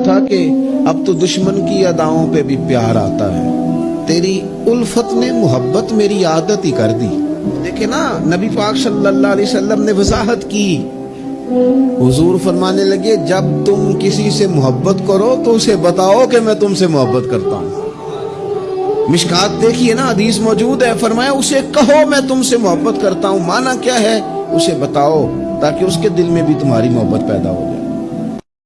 था कि अब तो दुश्मन की अदाओं पे भी प्यार आता है। तेरी उल्फत ने मोहब्बत मेरी आदत ही कर दी। देखे ना, नबी पाक सल्लल्लाहु अलैहि वसल्लम ने वजाहत की। हुजूर फरमाने लगे, जब तुम किसी से मोहब्बत करो तो उसे बताओ कि मैं तुमसे मोहब्बत करता हूँ। मिशकात देखिए ना, हदीस मौजूद है, फरमाया, उसे कहो मैं तुमसे मोहब्बत करता हूँ। माना क्या है? उसे बताओ, ताकि उसके दिल में भी तुम्हारी मोहब्बत पैदा हो